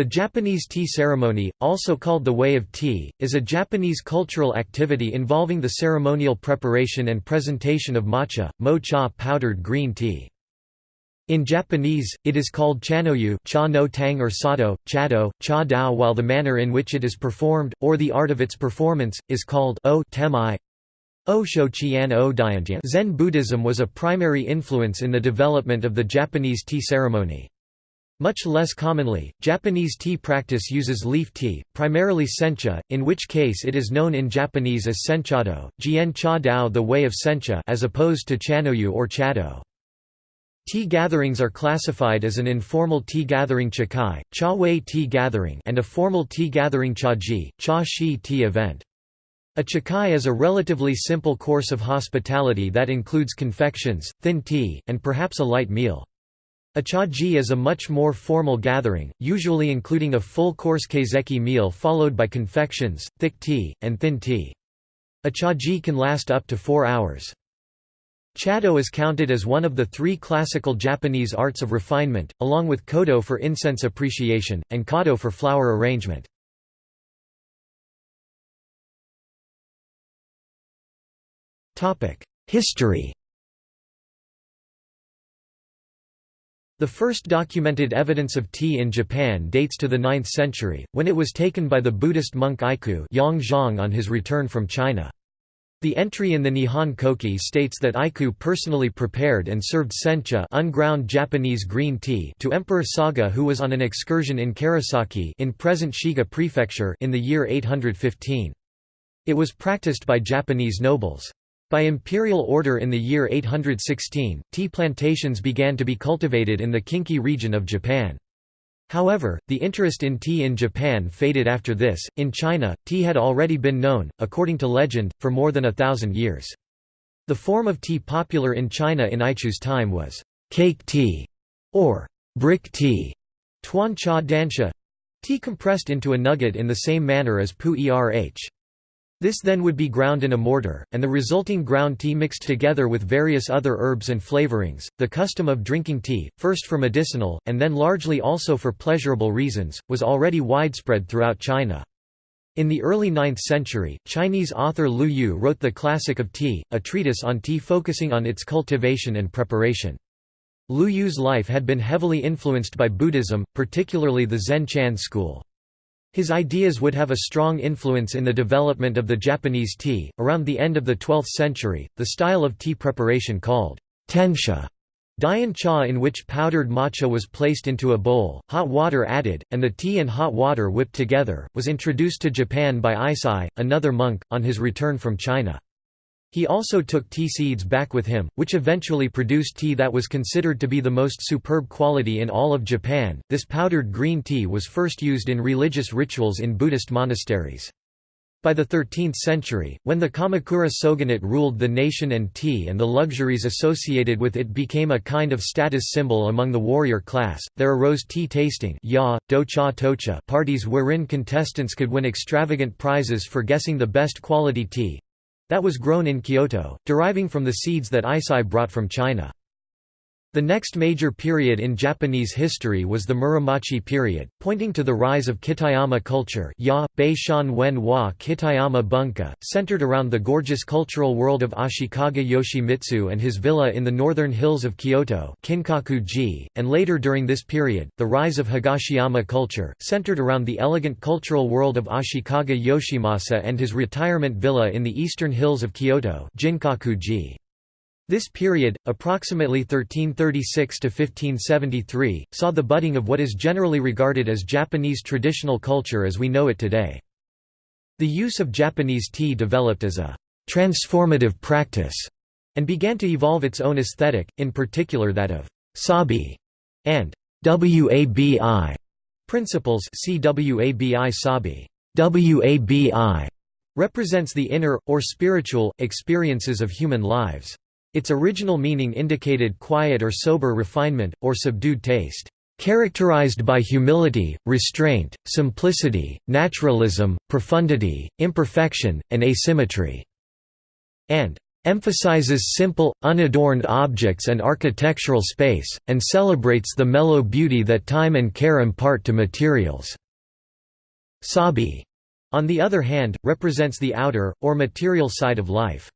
The Japanese tea ceremony, also called the Way of Tea, is a Japanese cultural activity involving the ceremonial preparation and presentation of matcha, mo-cha powdered green tea. In Japanese, it is called chanoyu cha no tang or sado, chado, cha dao while the manner in which it is performed, or the art of its performance, is called o temae. Zen Buddhism was a primary influence in the development of the Japanese tea ceremony. Much less commonly, Japanese tea practice uses leaf tea, primarily sencha, in which case it is known in Japanese as senchado, jien cha dao the way of sencha as opposed to chanoyu or chado. Tea gatherings are classified as an informal tea gathering chakai, cha wei tea gathering and a formal tea gathering chaji, cha shi tea event. A chakai is a relatively simple course of hospitality that includes confections, thin tea, and perhaps a light meal. A chaji is a much more formal gathering, usually including a full-course kaiseki meal followed by confections, thick tea, and thin tea. A chaji can last up to four hours. Chado is counted as one of the three classical Japanese arts of refinement, along with kodo for incense appreciation, and kado for flower arrangement. History The first documented evidence of tea in Japan dates to the 9th century, when it was taken by the Buddhist monk Iku on his return from China. The entry in the Nihon Koki states that Iku personally prepared and served sencha unground Japanese green tea to Emperor Saga who was on an excursion in Karasaki in present Shiga prefecture in the year 815. It was practiced by Japanese nobles. By imperial order in the year 816, tea plantations began to be cultivated in the Kinki region of Japan. However, the interest in tea in Japan faded after this. In China, tea had already been known, according to legend, for more than a thousand years. The form of tea popular in China in Ichu's time was cake tea or brick tea, tuan cha dansha tea compressed into a nugget in the same manner as pu erh. This then would be ground in a mortar, and the resulting ground tea mixed together with various other herbs and flavorings. The custom of drinking tea, first for medicinal, and then largely also for pleasurable reasons, was already widespread throughout China. In the early 9th century, Chinese author Lu Yu wrote the Classic of Tea, a treatise on tea focusing on its cultivation and preparation. Lu Yu's life had been heavily influenced by Buddhism, particularly the Zen Chan school. His ideas would have a strong influence in the development of the Japanese tea. Around the end of the 12th century, the style of tea preparation called tencha Dian cha in which powdered matcha was placed into a bowl, hot water added, and the tea and hot water whipped together, was introduced to Japan by Eisai, another monk, on his return from China. He also took tea seeds back with him, which eventually produced tea that was considered to be the most superb quality in all of Japan. This powdered green tea was first used in religious rituals in Buddhist monasteries. By the 13th century, when the Kamakura shogunate ruled the nation and tea and the luxuries associated with it became a kind of status symbol among the warrior class, there arose tea tasting ya, docha tocha parties wherein contestants could win extravagant prizes for guessing the best quality tea, that was grown in Kyoto, deriving from the seeds that Eisai brought from China. The next major period in Japanese history was the Muromachi period, pointing to the rise of Kitayama culture ya, Bei Wen wa Kitayama Bunka, centered around the gorgeous cultural world of Ashikaga Yoshimitsu and his villa in the northern hills of Kyoto and later during this period, the rise of Higashiyama culture, centered around the elegant cultural world of Ashikaga Yoshimasa and his retirement villa in the eastern hills of Kyoto Ginkaku-ji. This period, approximately 1336 to 1573, saw the budding of what is generally regarded as Japanese traditional culture as we know it today. The use of Japanese tea developed as a transformative practice and began to evolve its own aesthetic, in particular that of sabi and wabi principles. See wabi sabi. Wabi represents the inner, or spiritual, experiences of human lives. Its original meaning indicated quiet or sober refinement, or subdued taste, "...characterized by humility, restraint, simplicity, naturalism, profundity, imperfection, and asymmetry." and emphasizes simple, unadorned objects and architectural space, and celebrates the mellow beauty that time and care impart to materials." Sabi, on the other hand, represents the outer, or material side of life.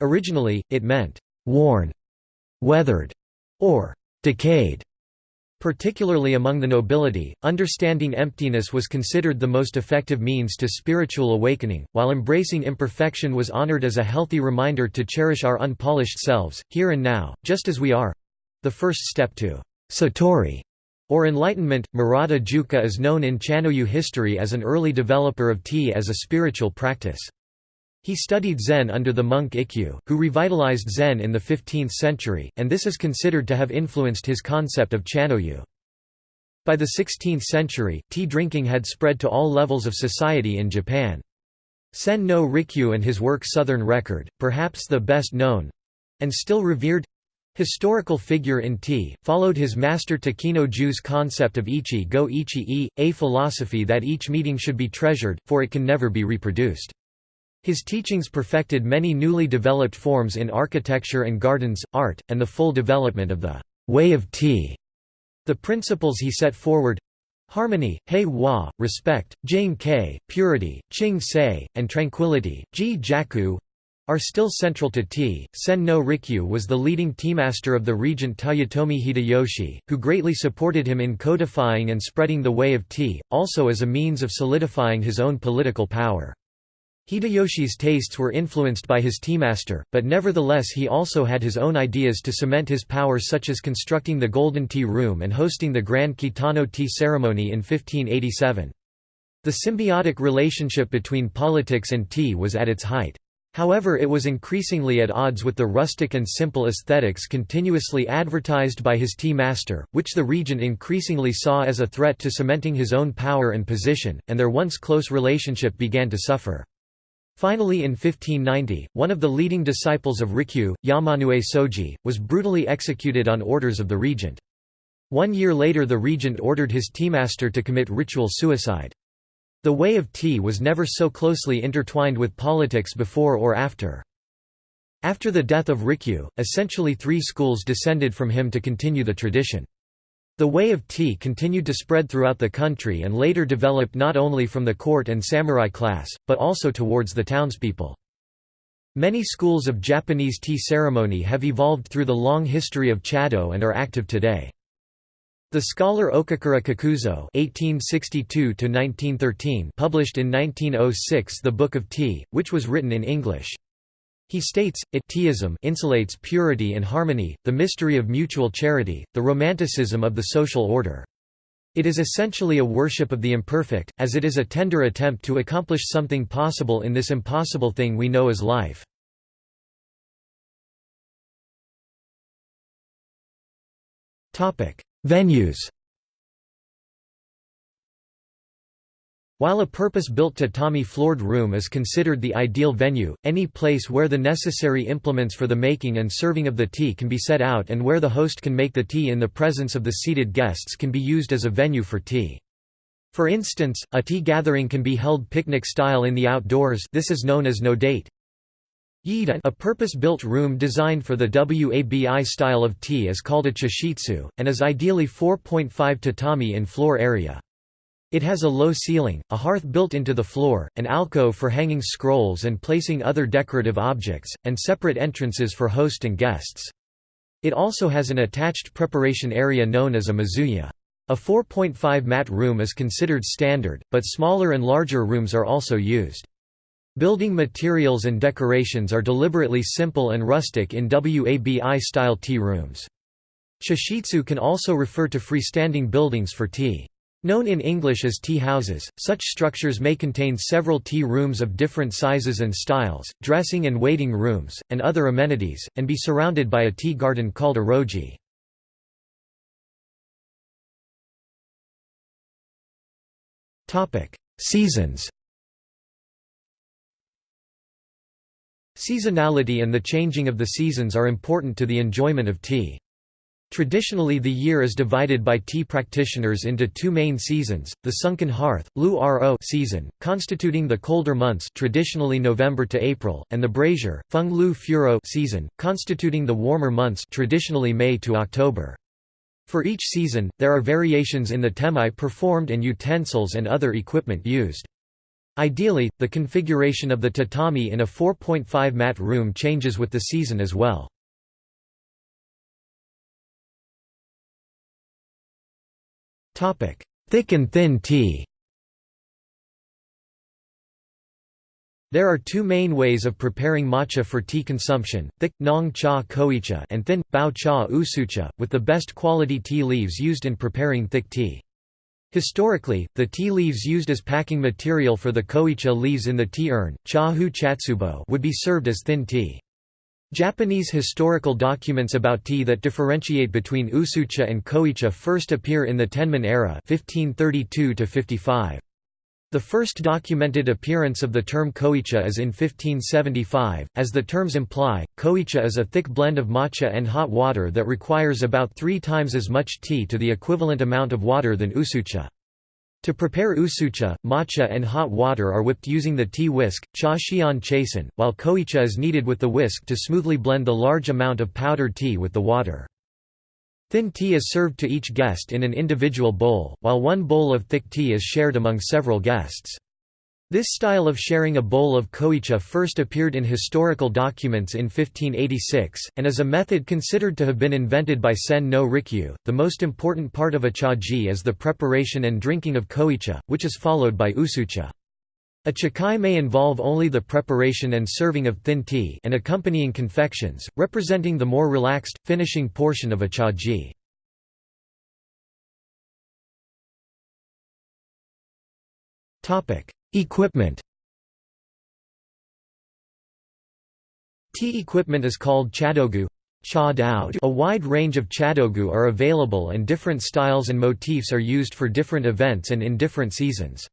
Originally, it meant, "...worn", "...weathered", or "...decayed". Particularly among the nobility, understanding emptiness was considered the most effective means to spiritual awakening, while embracing imperfection was honored as a healthy reminder to cherish our unpolished selves, here and now, just as we are—the first step to satori, or enlightenment. Murata Juko is known in Chanoyu history as an early developer of tea as a spiritual practice. He studied Zen under the monk Ikkyu, who revitalized Zen in the 15th century, and this is considered to have influenced his concept of chanoyu. By the 16th century, tea drinking had spread to all levels of society in Japan. Sen no Rikyu and his work Southern Record, perhaps the best known—and still revered, historical figure in tea, followed his master Takeno Ju's concept of ichi go ichi-e, a philosophy that each meeting should be treasured, for it can never be reproduced. His teachings perfected many newly developed forms in architecture and gardens, art, and the full development of the way of tea. The principles he set forward harmony, hei wa, respect, jing kei, purity, ching sei, and tranquility, ji jaku are still central to tea. Sen no Rikyu was the leading tea master of the regent Toyotomi Hideyoshi, who greatly supported him in codifying and spreading the way of tea, also as a means of solidifying his own political power. Hideyoshi's tastes were influenced by his teamaster, but nevertheless he also had his own ideas to cement his power such as constructing the Golden Tea Room and hosting the Grand Kitano Tea Ceremony in 1587. The symbiotic relationship between politics and tea was at its height. However it was increasingly at odds with the rustic and simple aesthetics continuously advertised by his tea master, which the regent increasingly saw as a threat to cementing his own power and position, and their once close relationship began to suffer. Finally in 1590, one of the leading disciples of Rikyu, Yamanoue Soji, was brutally executed on orders of the regent. One year later the regent ordered his teamaster to commit ritual suicide. The way of tea was never so closely intertwined with politics before or after. After the death of Rikyu, essentially three schools descended from him to continue the tradition. The way of tea continued to spread throughout the country and later developed not only from the court and samurai class, but also towards the townspeople. Many schools of Japanese tea ceremony have evolved through the long history of Chado and are active today. The scholar Okakura Kakuzo (1862–1913) published in 1906 the Book of Tea, which was written in English. He states, it teaism insulates purity and harmony, the mystery of mutual charity, the romanticism of the social order. It is essentially a worship of the imperfect, as it is a tender attempt to accomplish something possible in this impossible thing we know as life. Venues While a purpose-built tatami-floored room is considered the ideal venue, any place where the necessary implements for the making and serving of the tea can be set out and where the host can make the tea in the presence of the seated guests can be used as a venue for tea. For instance, a tea gathering can be held picnic-style in the outdoors this is known as nodate. A purpose-built room designed for the WABI style of tea is called a chashitsu, and is ideally 4.5 tatami in floor area. It has a low ceiling, a hearth built into the floor, an alcove for hanging scrolls and placing other decorative objects, and separate entrances for host and guests. It also has an attached preparation area known as a mizuya. A 4.5 mat room is considered standard, but smaller and larger rooms are also used. Building materials and decorations are deliberately simple and rustic in WABI-style tea rooms. Chashitsu can also refer to freestanding buildings for tea. Known in English as tea houses, such structures may contain several tea rooms of different sizes and styles, dressing and waiting rooms, and other amenities, and be surrounded by a tea garden called a roji. Seasons Seasonality and the changing of the seasons are important to the enjoyment of tea. Traditionally the year is divided by tea practitioners into two main seasons, the sunken hearth, Lu Ro season, constituting the colder months traditionally November to April, and the brazier, Feng Lu Furo season, constituting the warmer months traditionally May to October. For each season, there are variations in the temae performed and utensils and other equipment used. Ideally, the configuration of the tatami in a 4.5 mat room changes with the season as well. Thick and thin tea There are two main ways of preparing matcha for tea consumption, thick, nong cha koicha and thin, bao cha usucha, with the best quality tea leaves used in preparing thick tea. Historically, the tea leaves used as packing material for the koicha leaves in the tea urn, would be served as thin tea. Japanese historical documents about tea that differentiate between usucha and koicha first appear in the Tenman era 1532 -55. The first documented appearance of the term koicha is in 1575. As the terms imply, koicha is a thick blend of matcha and hot water that requires about three times as much tea to the equivalent amount of water than usucha. To prepare usucha, matcha and hot water are whipped using the tea whisk, cha xian chasen, while koicha is kneaded with the whisk to smoothly blend the large amount of powdered tea with the water. Thin tea is served to each guest in an individual bowl, while one bowl of thick tea is shared among several guests. This style of sharing a bowl of koicha first appeared in historical documents in 1586, and is a method considered to have been invented by Sen no Rikyu. The most important part of a chaji is the preparation and drinking of koicha, which is followed by usucha. A chakai may involve only the preparation and serving of thin tea and accompanying confections, representing the more relaxed, finishing portion of a chaji. Equipment Tea equipment is called chadogu. A wide range of chadogu are available and different styles and motifs are used for different events and in different seasons.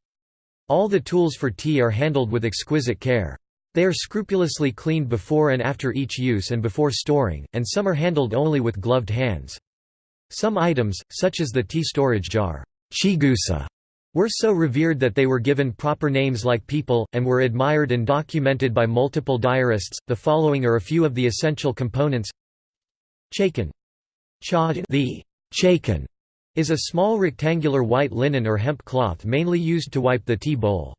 All the tools for tea are handled with exquisite care. They are scrupulously cleaned before and after each use and before storing, and some are handled only with gloved hands. Some items, such as the tea storage jar, chigusa, were so revered that they were given proper names like people, and were admired and documented by multiple diarists. The following are a few of the essential components Chakin. The chakin is a small rectangular white linen or hemp cloth mainly used to wipe the tea bowl.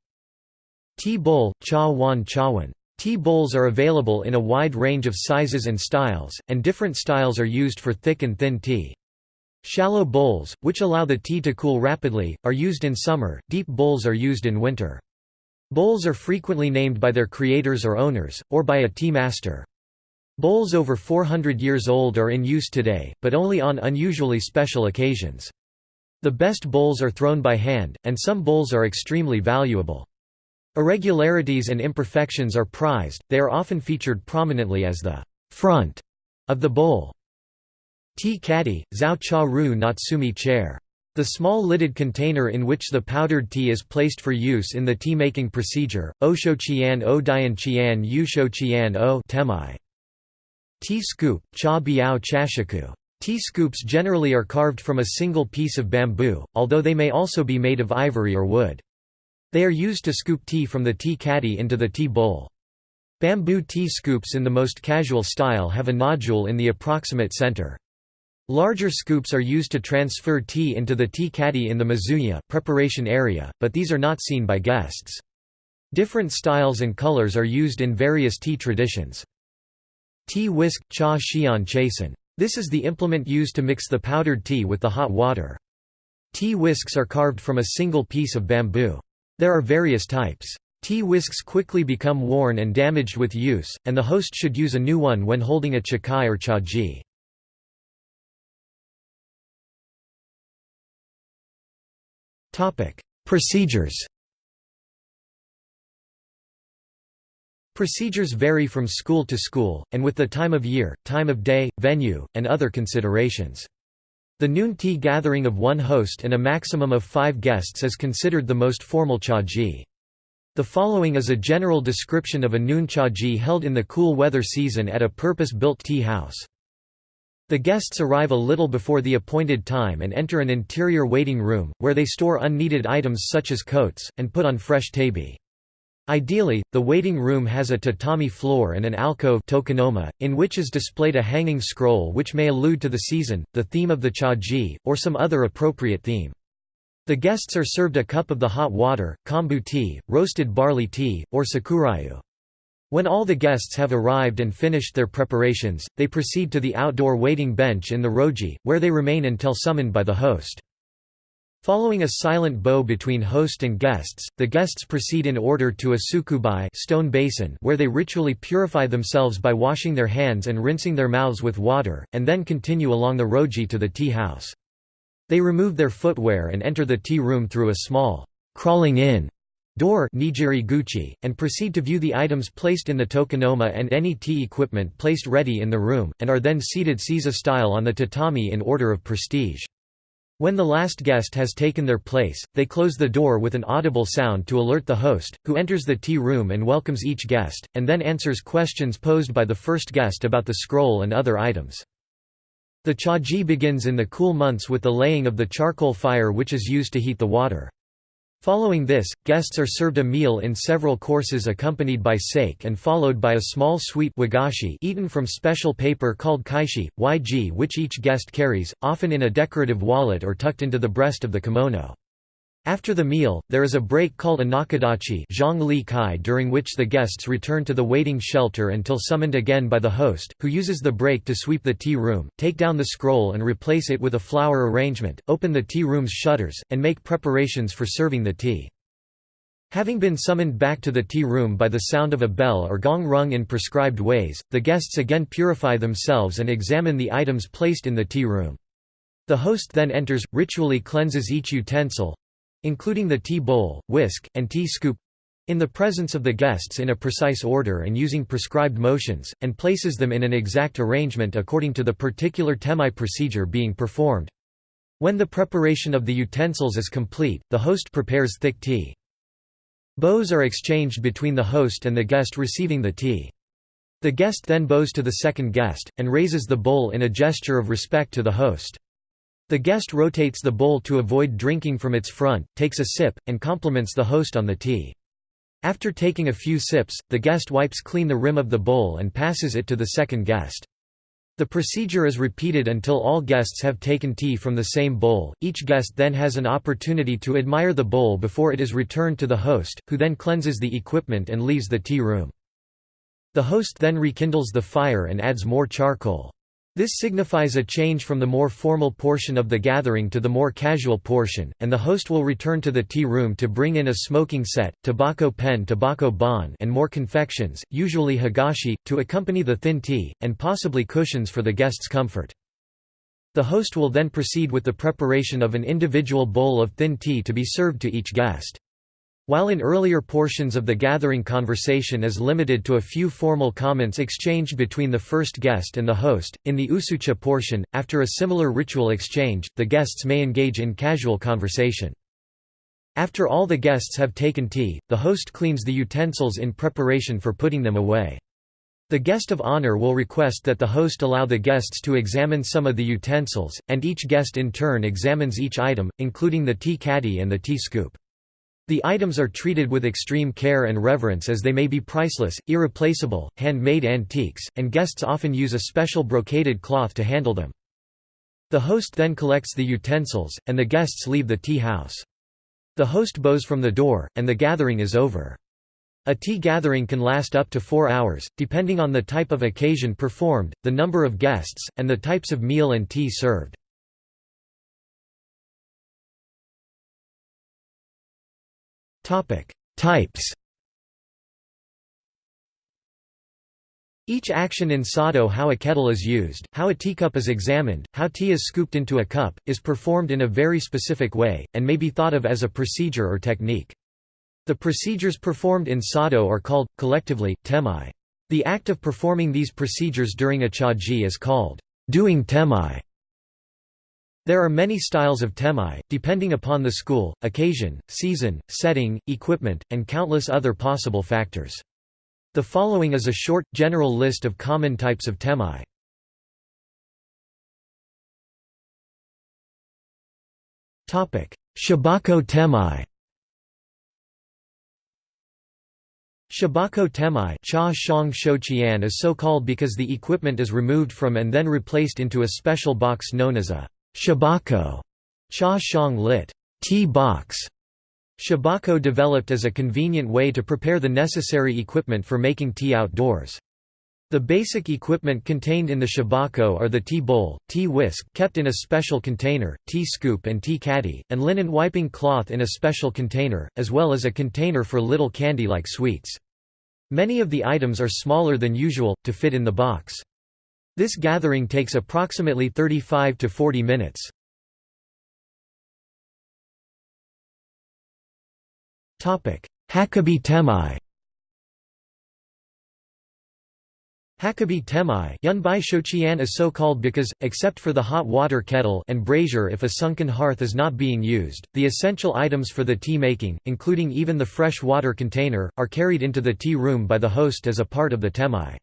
Tea bowl, cha wan chawan. Tea bowls are available in a wide range of sizes and styles, and different styles are used for thick and thin tea. Shallow bowls, which allow the tea to cool rapidly, are used in summer, deep bowls are used in winter. Bowls are frequently named by their creators or owners, or by a tea master. Bowls over 400 years old are in use today, but only on unusually special occasions. The best bowls are thrown by hand, and some bowls are extremely valuable. Irregularities and imperfections are prized, they are often featured prominently as the front of the bowl. Tea caddy, Zhao Cha Ru natsume chaire. The small lidded container in which the powdered tea is placed for use in the tea-making procedure, Osho Qian O Dian Qian Yusho Qian O temae. Tea scoop, Cha Biao Chashaku. Tea scoops generally are carved from a single piece of bamboo, although they may also be made of ivory or wood. They are used to scoop tea from the tea caddy into the tea bowl. Bamboo tea scoops in the most casual style have a nodule in the approximate center. Larger scoops are used to transfer tea into the tea caddy in the mizuya preparation area, but these are not seen by guests. Different styles and colors are used in various tea traditions. Tea whisk, cha xian chasen. This is the implement used to mix the powdered tea with the hot water. Tea whisks are carved from a single piece of bamboo. There are various types. Tea whisks quickly become worn and damaged with use, and the host should use a new one when holding a chakai or cha chaji. Procedures Procedures vary from school to school, and with the time of year, time of day, venue, and other considerations. The noon tea gathering of one host and a maximum of five guests is considered the most formal chaji. The following is a general description of a noon chaji held in the cool weather season at a purpose-built tea house. The guests arrive a little before the appointed time and enter an interior waiting room, where they store unneeded items such as coats, and put on fresh tabi. Ideally, the waiting room has a tatami floor and an alcove tokonoma, in which is displayed a hanging scroll which may allude to the season, the theme of the chaji, or some other appropriate theme. The guests are served a cup of the hot water, kombu tea, roasted barley tea, or sakurayu. When all the guests have arrived and finished their preparations, they proceed to the outdoor waiting bench in the roji, where they remain until summoned by the host. Following a silent bow between host and guests, the guests proceed in order to a tsukubai stone basin where they ritually purify themselves by washing their hands and rinsing their mouths with water, and then continue along the roji to the tea house. They remove their footwear and enter the tea room through a small crawling in door and proceed to view the items placed in the tokonoma and any tea equipment placed ready in the room, and are then seated Seiza style on the tatami in order of prestige. When the last guest has taken their place, they close the door with an audible sound to alert the host, who enters the tea room and welcomes each guest, and then answers questions posed by the first guest about the scroll and other items. The chaji begins in the cool months with the laying of the charcoal fire which is used to heat the water. Following this, guests are served a meal in several courses accompanied by sake and followed by a small sweet wagashi eaten from special paper called kaishi, yg which each guest carries, often in a decorative wallet or tucked into the breast of the kimono. After the meal, there is a break called a nakadachi during which the guests return to the waiting shelter until summoned again by the host, who uses the break to sweep the tea room, take down the scroll and replace it with a flower arrangement, open the tea room's shutters, and make preparations for serving the tea. Having been summoned back to the tea room by the sound of a bell or gong rung in prescribed ways, the guests again purify themselves and examine the items placed in the tea room. The host then enters, ritually cleanses each utensil, including the tea bowl, whisk, and tea scoop in the presence of the guests in a precise order and using prescribed motions, and places them in an exact arrangement according to the particular temae procedure being performed. When the preparation of the utensils is complete, the host prepares thick tea. Bows are exchanged between the host and the guest receiving the tea. The guest then bows to the second guest, and raises the bowl in a gesture of respect to the host. The guest rotates the bowl to avoid drinking from its front, takes a sip, and compliments the host on the tea. After taking a few sips, the guest wipes clean the rim of the bowl and passes it to the second guest. The procedure is repeated until all guests have taken tea from the same bowl. Each guest then has an opportunity to admire the bowl before it is returned to the host, who then cleanses the equipment and leaves the tea room. The host then rekindles the fire and adds more charcoal. This signifies a change from the more formal portion of the gathering to the more casual portion, and the host will return to the tea room to bring in a smoking set, tobacco pen tobacco bon and more confections, usually higashi, to accompany the thin tea, and possibly cushions for the guest's comfort. The host will then proceed with the preparation of an individual bowl of thin tea to be served to each guest. While in earlier portions of the gathering conversation is limited to a few formal comments exchanged between the first guest and the host, in the usucha portion, after a similar ritual exchange, the guests may engage in casual conversation. After all the guests have taken tea, the host cleans the utensils in preparation for putting them away. The guest of honor will request that the host allow the guests to examine some of the utensils, and each guest in turn examines each item, including the tea caddy and the tea scoop. The items are treated with extreme care and reverence as they may be priceless, irreplaceable, handmade antiques, and guests often use a special brocaded cloth to handle them. The host then collects the utensils, and the guests leave the tea house. The host bows from the door, and the gathering is over. A tea gathering can last up to four hours, depending on the type of occasion performed, the number of guests, and the types of meal and tea served. Types Each action in sado how a kettle is used, how a teacup is examined, how tea is scooped into a cup, is performed in a very specific way, and may be thought of as a procedure or technique. The procedures performed in sado are called, collectively, temae. The act of performing these procedures during a chaji is called, doing temae. There are many styles of temae, depending upon the school, occasion, season, setting, equipment, and countless other possible factors. The following is a short, general list of common types of temae. Shibako temae Shibako temae cha shang is so called because the equipment is removed from and then replaced into a special box known as a chabako cha shang lit tea box. Chabako developed as a convenient way to prepare the necessary equipment for making tea outdoors. The basic equipment contained in the chabako are the tea bowl, tea whisk kept in a special container, tea scoop and tea caddy, and linen wiping cloth in a special container, as well as a container for little candy-like sweets. Many of the items are smaller than usual, to fit in the box. This gathering takes approximately 35 to 40 minutes. Hakobi temae Hakobi temae Yunbai shochian is so called because, except for the hot water kettle and brazier if a sunken hearth is not being used, the essential items for the tea making, including even the fresh water container, are carried into the tea room by the host as a part of the temae.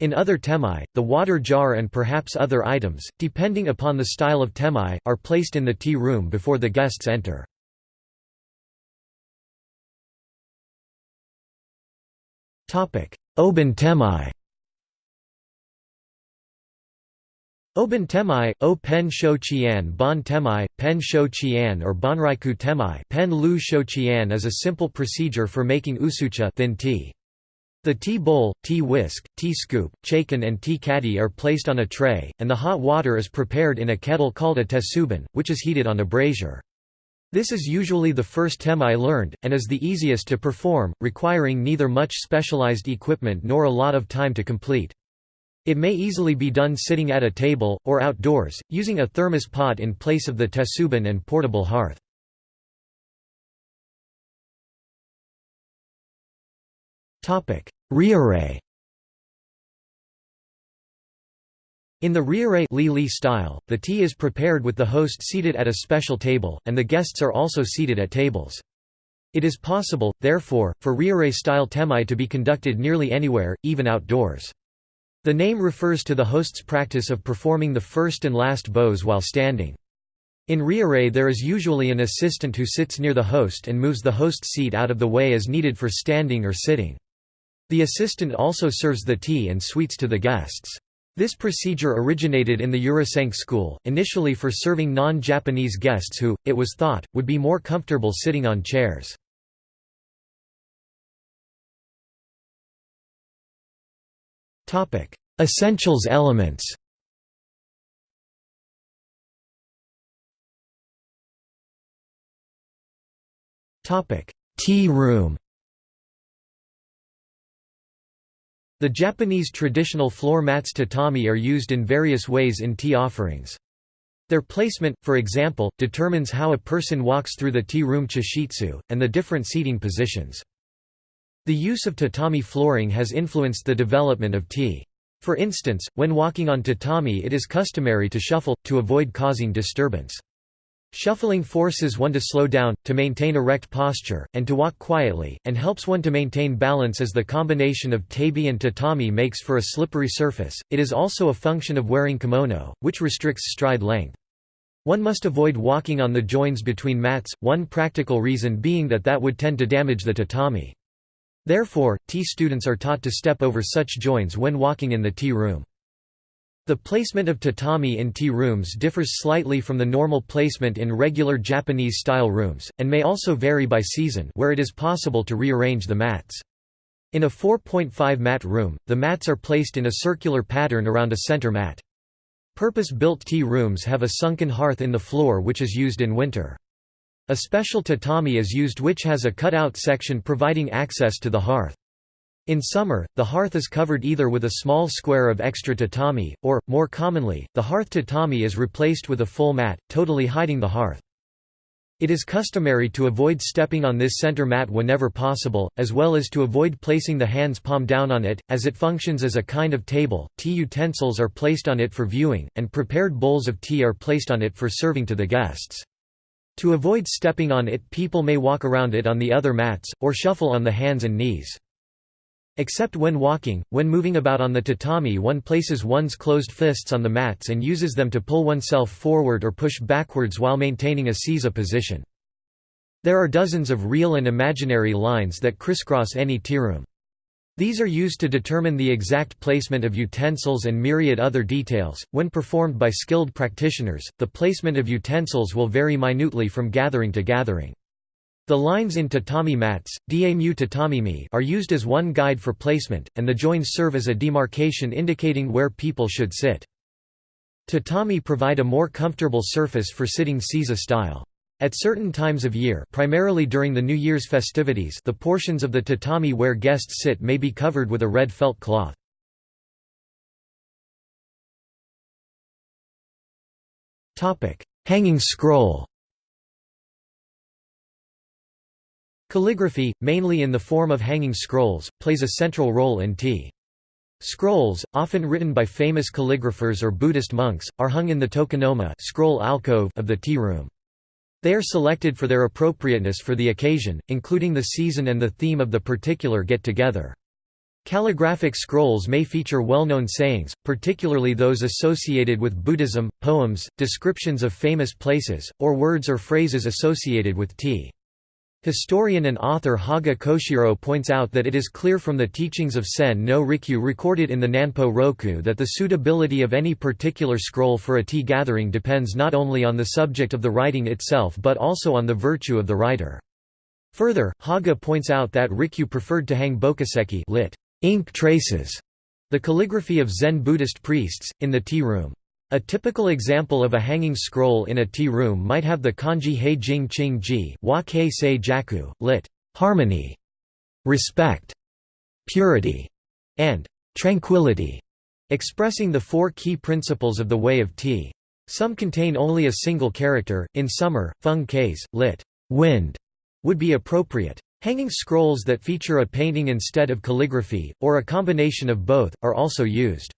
In other temae, the water jar and perhaps other items, depending upon the style of temae, are placed in the tea room before the guests enter. Obon temae Obon temae, o pen shou qian bon temae, pen shou qian or bonryaku temae pen lu shou qian is a simple procedure for making usucha thin tea. The tea bowl, tea whisk, tea scoop, chakin and tea caddy are placed on a tray, and the hot water is prepared in a kettle called a tetsubin, which is heated on a brazier. This is usually the first temae learned, and is the easiest to perform, requiring neither much specialized equipment nor a lot of time to complete. It may easily be done sitting at a table, or outdoors, using a thermos pot in place of the tetsubin and portable hearth. Ryurei In the ryurei li style, the tea is prepared with the host seated at a special table, and the guests are also seated at tables. It is possible, therefore, for ryurei style temae to be conducted nearly anywhere, even outdoors. The name refers to the host's practice of performing the first and last bows while standing. In ryurei there is usually an assistant who sits near the host and moves the host's seat out of the way as needed for standing or sitting. The assistant also serves the tea and sweets to the guests. This procedure originated in the Urasenke school, initially for serving non-Japanese guests who, it was thought, would be more comfortable sitting on chairs. Essentials elements Tea room The Japanese traditional floor mats tatami are used in various ways in tea offerings. Their placement, for example, determines how a person walks through the tea room chashitsu, and the different seating positions. The use of tatami flooring has influenced the development of tea. For instance, when walking on tatami it is customary to shuffle, to avoid causing disturbance. Shuffling forces one to slow down, to maintain erect posture, and to walk quietly, and helps one to maintain balance as the combination of tabi and tatami makes for a slippery surface. It is also a function of wearing kimono, which restricts stride length. One must avoid walking on the joins between mats, one practical reason being that that would tend to damage the tatami. Therefore, tea students are taught to step over such joins when walking in the tea room. The placement of tatami in tea rooms differs slightly from the normal placement in regular Japanese-style rooms, and may also vary by season where it is possible to rearrange the mats. In a 4.5 mat room, the mats are placed in a circular pattern around a center mat. Purpose-built tea rooms have a sunken hearth in the floor which is used in winter. A special tatami is used which has a cut-out section providing access to the hearth. In summer, the hearth is covered either with a small square of extra tatami, or, more commonly, the hearth tatami is replaced with a full mat, totally hiding the hearth. It is customary to avoid stepping on this center mat whenever possible, as well as to avoid placing the hands palm down on it, as it functions as a kind of table. Tea utensils are placed on it for viewing, and prepared bowls of tea are placed on it for serving to the guests. To avoid stepping on it people may walk around it on the other mats, or shuffle on the hands and knees. Except when walking, when moving about on the tatami one places one's closed fists on the mats and uses them to pull oneself forward or push backwards while maintaining a seiza position. There are dozens of real and imaginary lines that crisscross any tearoom. These are used to determine the exact placement of utensils and myriad other details. When performed by skilled practitioners, the placement of utensils will vary minutely from gathering to gathering. The lines in tatami mats, damu tatamimi, are used as one guide for placement, and the joins serve as a demarcation indicating where people should sit. Tatami provide a more comfortable surface for sitting seiza style. At certain times of year primarily during the New Year's festivities the portions of the tatami where guests sit may be covered with a red felt cloth. Hanging scroll Calligraphy, mainly in the form of hanging scrolls, plays a central role in tea. Scrolls, often written by famous calligraphers or Buddhist monks, are hung in the tokonoma scroll alcove of the tea room. They are selected for their appropriateness for the occasion, including the season and the theme of the particular get-together. Calligraphic scrolls may feature well-known sayings, particularly those associated with Buddhism, poems, descriptions of famous places, or words or phrases associated with tea. Historian and author Haga Koshiro points out that it is clear from the teachings of Sen no Rikyu recorded in the Nanpo Roku that the suitability of any particular scroll for a tea gathering depends not only on the subject of the writing itself but also on the virtue of the writer. Further, Haga points out that Rikyu preferred to hang bokuseki lit, ink traces, the calligraphy of Zen Buddhist priests, in the tea room. A typical example of a hanging scroll in a tea room might have the kanji hei jing qing ji wa kei sei jaku, lit. harmony, respect, purity, and tranquility, expressing the four key principles of the way of tea. Some contain only a single character, in summer, feng keis, lit. wind, would be appropriate. Hanging scrolls that feature a painting instead of calligraphy, or a combination of both, are also used.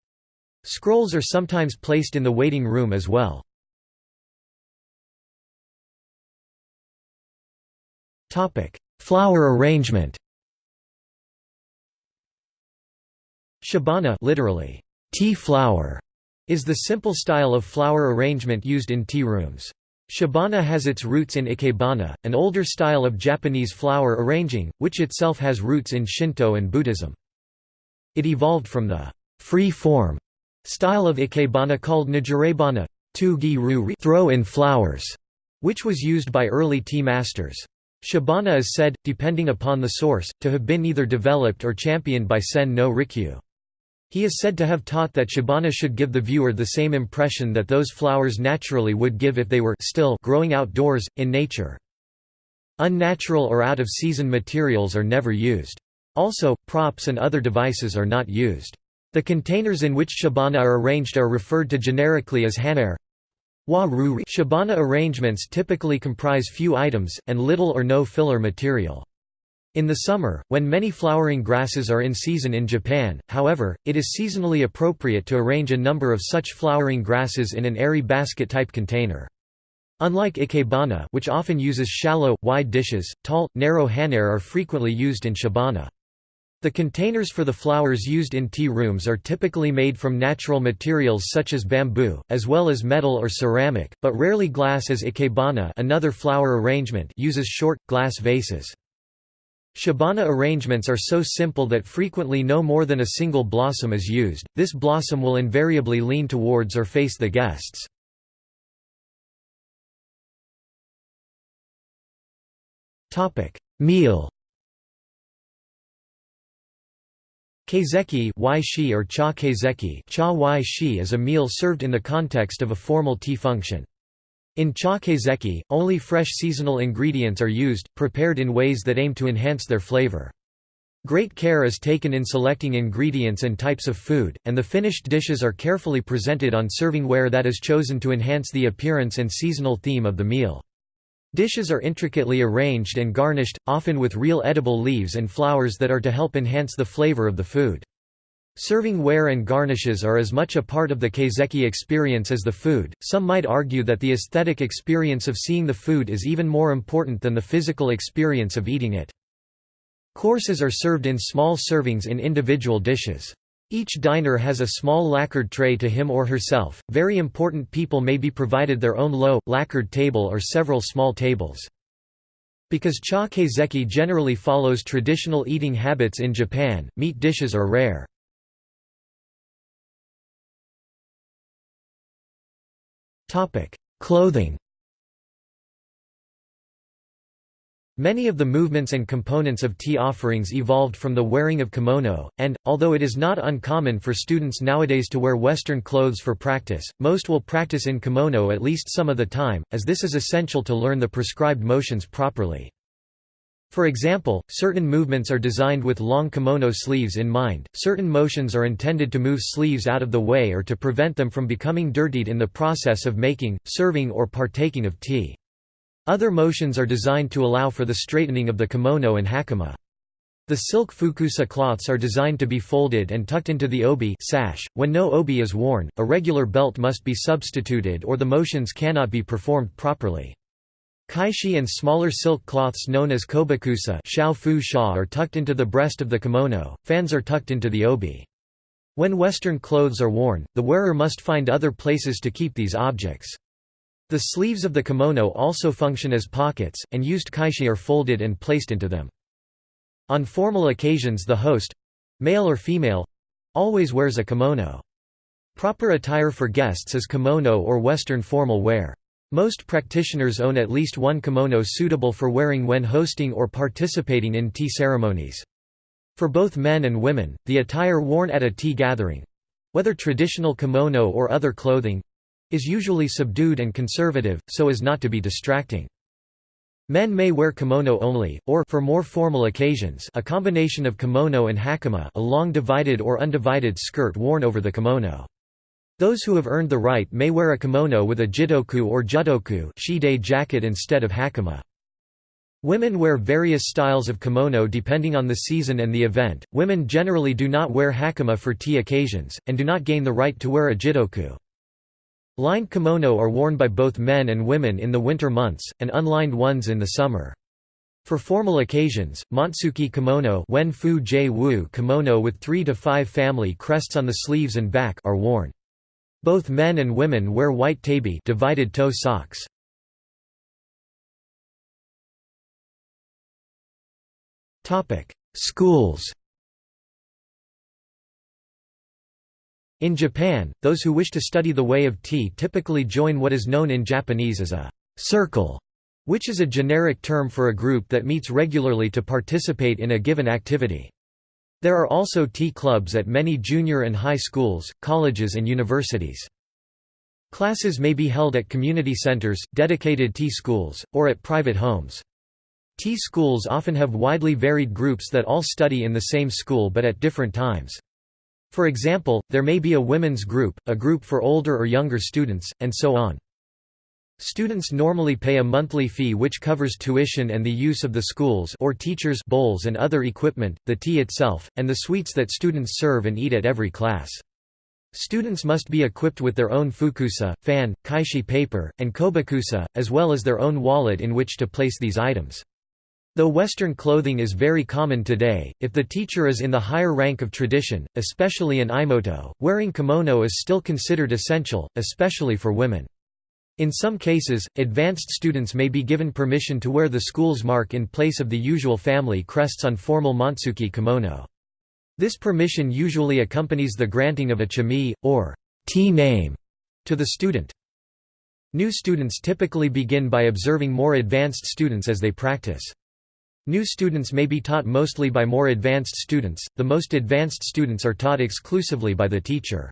Scrolls are sometimes placed in the waiting room as well. Flower arrangement Chabana literally, tea flower, is the simple style of flower arrangement used in tea rooms. Chabana has its roots in ikebana, an older style of Japanese flower arranging, which itself has roots in Shinto and Buddhism. It evolved from the free form style of ikebana called nijirebana throw in flowers, which was used by early tea masters. Chabana is said, depending upon the source, to have been either developed or championed by Sen no Rikyu. He is said to have taught that Chabana should give the viewer the same impression that those flowers naturally would give if they were still growing outdoors, in nature. Unnatural or out-of-season materials are never used. Also, props and other devices are not used. The containers in which chabana are arranged are referred to generically as hanaire. Chabana arrangements typically comprise few items, and little or no filler material. In the summer, when many flowering grasses are in season in Japan, however, it is seasonally appropriate to arrange a number of such flowering grasses in an airy basket-type container. Unlike ikebana which often uses shallow, wide dishes, tall, narrow hanaire are frequently used in shibana. The containers for the flowers used in tea rooms are typically made from natural materials such as bamboo, as well as metal or ceramic, but rarely glass as ikebana another flower arrangement uses short, glass vases. Chabana arrangements are so simple that frequently no more than a single blossom is used, this blossom will invariably lean towards or face the guests. Meal Kaiseki shi or cha kaiseki cha shi is a meal served in the context of a formal tea function. In cha kaiseki, only fresh seasonal ingredients are used, prepared in ways that aim to enhance their flavor. Great care is taken in selecting ingredients and types of food, and the finished dishes are carefully presented on serving ware that is chosen to enhance the appearance and seasonal theme of the meal. Dishes are intricately arranged and garnished, often with real edible leaves and flowers that are to help enhance the flavor of the food. Serving ware and garnishes are as much a part of the kaiseki experience as the food. Some might argue that the aesthetic experience of seeing the food is even more important than the physical experience of eating it. Courses are served in small servings in individual dishes. Each diner has a small lacquered tray to him or herself. Very important people may be provided their own low, lacquered table or several small tables. Because cha kaiseki generally follows traditional eating habits in Japan, meat dishes are rare. Clothing Many of the movements and components of tea offerings evolved from the wearing of kimono, and, although it is not uncommon for students nowadays to wear Western clothes for practice, most will practice in kimono at least some of the time, as this is essential to learn the prescribed motions properly. For example, certain movements are designed with long kimono sleeves in mind, certain motions are intended to move sleeves out of the way or to prevent them from becoming dirtied in the process of making, serving or partaking of tea. Other motions are designed to allow for the straightening of the kimono and hakama. The silk fukusa cloths are designed to be folded and tucked into the obi sash. When no obi is worn, a regular belt must be substituted or the motions cannot be performed properly. Kaishi and smaller silk cloths known as kobukusa are tucked into the breast of the kimono, fans are tucked into the obi. When Western clothes are worn, the wearer must find other places to keep these objects. The sleeves of the kimono also function as pockets, and used kaishi are folded and placed into them. On formal occasions the host—male or female—always wears a kimono. Proper attire for guests is kimono or Western formal wear. Most practitioners own at least one kimono suitable for wearing when hosting or participating in tea ceremonies. For both men and women, the attire worn at a tea gathering—whether traditional kimono or other clothing, is usually subdued and conservative, so as not to be distracting. Men may wear kimono only, or for more formal occasions a combination of kimono and hakama a long divided or undivided skirt worn over the kimono. Those who have earned the right may wear a kimono with a jittoku or jutoku jacket instead of hakama. Women wear various styles of kimono depending on the season and the event. Women generally do not wear hakama for tea occasions, and do not gain the right to wear a jittoku. Lined kimono are worn by both men and women in the winter months, and unlined ones in the summer. For formal occasions, Montsuki kimono, Wen Fu Wu kimono with 3 to 5 family crests on the sleeves and back are worn. Both men and women wear white tabi divided toe socks. Topic: Schools In Japan, those who wish to study the way of tea typically join what is known in Japanese as a circle, which is a generic term for a group that meets regularly to participate in a given activity. There are also tea clubs at many junior and high schools, colleges and universities. Classes may be held at community centers, dedicated tea schools, or at private homes. Tea schools often have widely varied groups that all study in the same school but at different times. For example, there may be a women's group, a group for older or younger students, and so on. Students normally pay a monthly fee which covers tuition and the use of the schools or teachers' bowls and other equipment, the tea itself, and the sweets that students serve and eat at every class. Students must be equipped with their own fukusa, fan, kaishi paper, and kobukusa, as well as their own wallet in which to place these items. Though Western clothing is very common today, if the teacher is in the higher rank of tradition, especially in iemoto, wearing kimono is still considered essential, especially for women. In some cases, advanced students may be given permission to wear the school's mark in place of the usual family crests on formal Montsuki kimono. This permission usually accompanies the granting of a chamei, or tea name, to the student. New students typically begin by observing more advanced students as they practice. New students may be taught mostly by more advanced students, the most advanced students are taught exclusively by the teacher.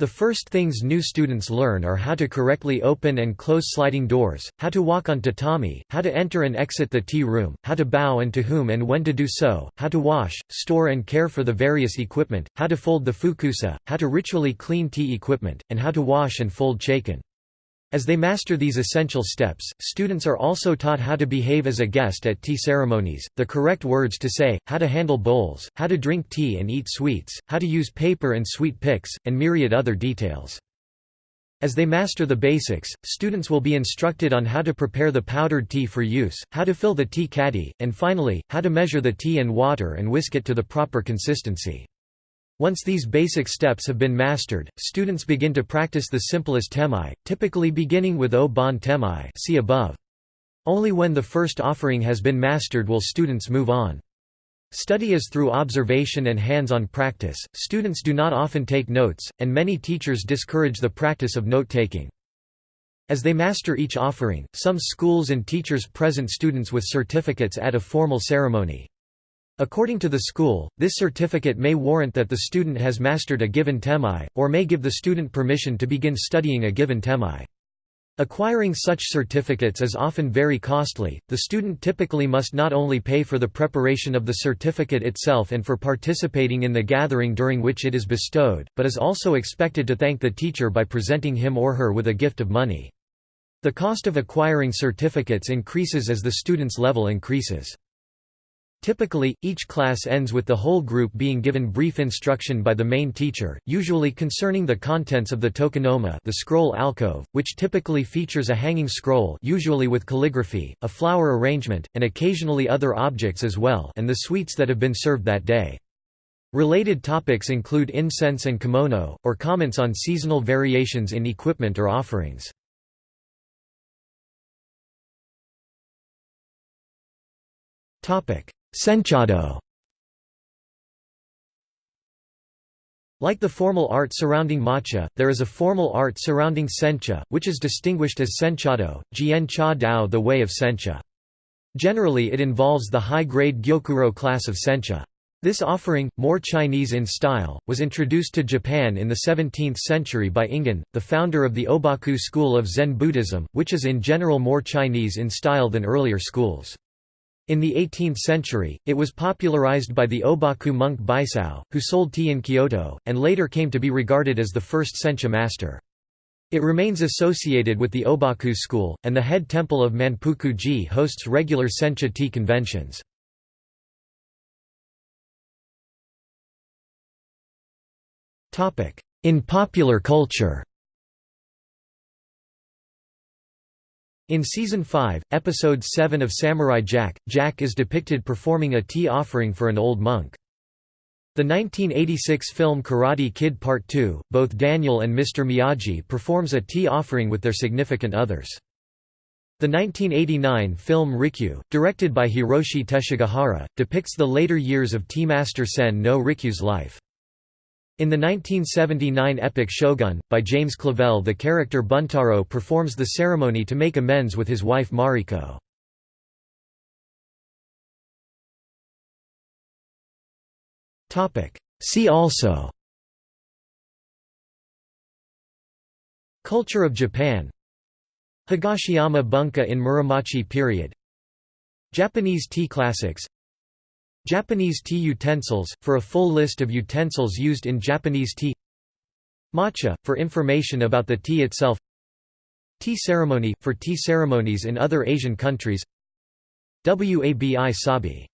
The first things new students learn are how to correctly open and close sliding doors, how to walk on tatami, how to enter and exit the tea room, how to bow and to whom and when to do so, how to wash, store and care for the various equipment, how to fold the fukusa, how to ritually clean tea equipment, and how to wash and fold chakin. As they master these essential steps, students are also taught how to behave as a guest at tea ceremonies, the correct words to say, how to handle bowls, how to drink tea and eat sweets, how to use paper and sweet picks, and myriad other details. As they master the basics, students will be instructed on how to prepare the powdered tea for use, how to fill the tea caddy, and finally, how to measure the tea and water and whisk it to the proper consistency. Once these basic steps have been mastered, students begin to practice the simplest temae, typically beginning with Obon Temae see above. Only when the first offering has been mastered will students move on. Study is through observation and hands-on practice, students do not often take notes, and many teachers discourage the practice of note-taking. As they master each offering, some schools and teachers present students with certificates at a formal ceremony. According to the school, this certificate may warrant that the student has mastered a given temae, or may give the student permission to begin studying a given temae. Acquiring such certificates is often very costly. The student typically must not only pay for the preparation of the certificate itself and for participating in the gathering during which it is bestowed, but is also expected to thank the teacher by presenting him or her with a gift of money. The cost of acquiring certificates increases as the student's level increases. Typically, each class ends with the whole group being given brief instruction by the main teacher, usually concerning the contents of the tokonoma the scroll alcove, which typically features a hanging scroll usually with calligraphy, a flower arrangement, and occasionally other objects as well and the sweets that have been served that day. Related topics include incense and kimono, or comments on seasonal variations in equipment or offerings. Topic Senchado Like the formal art surrounding matcha, there is a formal art surrounding sencha, which is distinguished as senchado, jian cha dao the way of sencha. Generally it involves the high-grade gyokuro class of sencha. This offering, more Chinese in style, was introduced to Japan in the 17th century by Ingen, the founder of the Obaku school of Zen Buddhism, which is in general more Chinese in style than earlier schools. In the 18th century, it was popularized by the Obaku monk Baisao, who sold tea in Kyoto, and later came to be regarded as the first sencha master. It remains associated with the Obaku school, and the head temple of Manpuku-ji hosts regular sencha tea conventions. In popular culture In Season 5, Episode 7 of Samurai Jack, Jack is depicted performing a tea offering for an old monk. The 1986 film Karate Kid Part 2, both Daniel and Mr. Miyagi performs a tea offering with their significant others. The 1989 film Rikyu, directed by Hiroshi Teshigahara, depicts the later years of Tea Master Sen no Rikyu's life. In the 1979 epic Shogun, by James Clavell the character Buntaro performs the ceremony to make amends with his wife Mariko. See also Culture of Japan Higashiyama bunka in Muromachi period Japanese tea classics Japanese tea utensils, for a full list of utensils used in Japanese tea. Matcha, for information about the tea itself. Tea ceremony, for tea ceremonies in other Asian countries. WABI Sabi